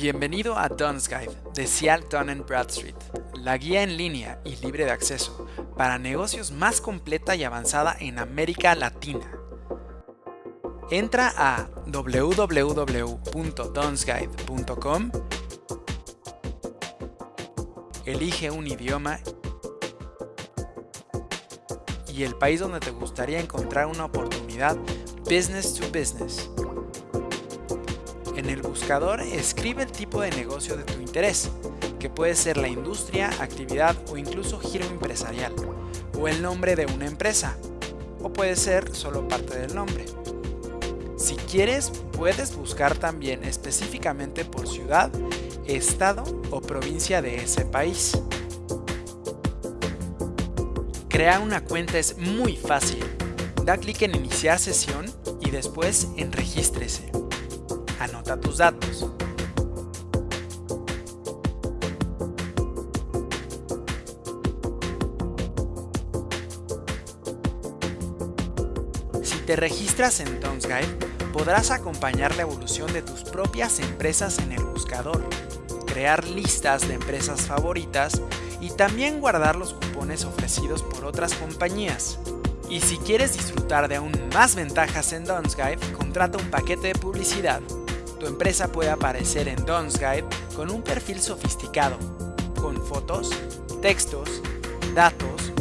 Bienvenido a Don's Guide de Cial Dun Bradstreet, la guía en línea y libre de acceso para negocios más completa y avanzada en América Latina. Entra a www.donsguide.com, elige un idioma y el país donde te gustaría encontrar una oportunidad business to business. En el buscador escribe el tipo de negocio de tu interés, que puede ser la industria, actividad o incluso giro empresarial, o el nombre de una empresa, o puede ser solo parte del nombre. Si quieres, puedes buscar también específicamente por ciudad, estado o provincia de ese país. Crear una cuenta es muy fácil. Da clic en iniciar sesión y después en regístrese anota tus datos. Si te registras en Guide, podrás acompañar la evolución de tus propias empresas en el buscador, crear listas de empresas favoritas y también guardar los cupones ofrecidos por otras compañías. Y si quieres disfrutar de aún más ventajas en Guide, contrata un paquete de publicidad tu empresa puede aparecer en Don's Guide con un perfil sofisticado, con fotos, textos, datos,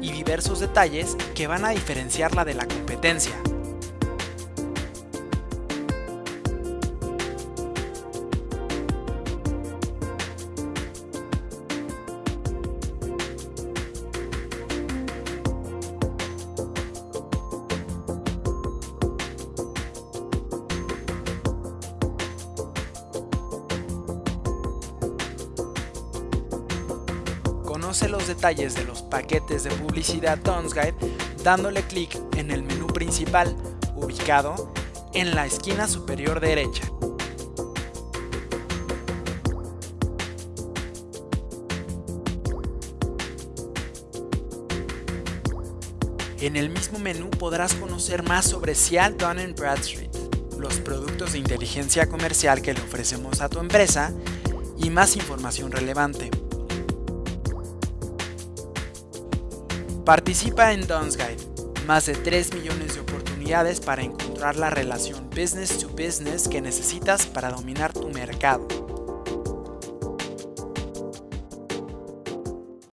y diversos detalles que van a diferenciarla de la competencia. Conoce los detalles de los paquetes de publicidad Guide dándole clic en el menú principal, ubicado en la esquina superior derecha. En el mismo menú podrás conocer más sobre Cial Dun Bradstreet, los productos de inteligencia comercial que le ofrecemos a tu empresa y más información relevante. Participa en Don's Guide, más de 3 millones de oportunidades para encontrar la relación business to business que necesitas para dominar tu mercado.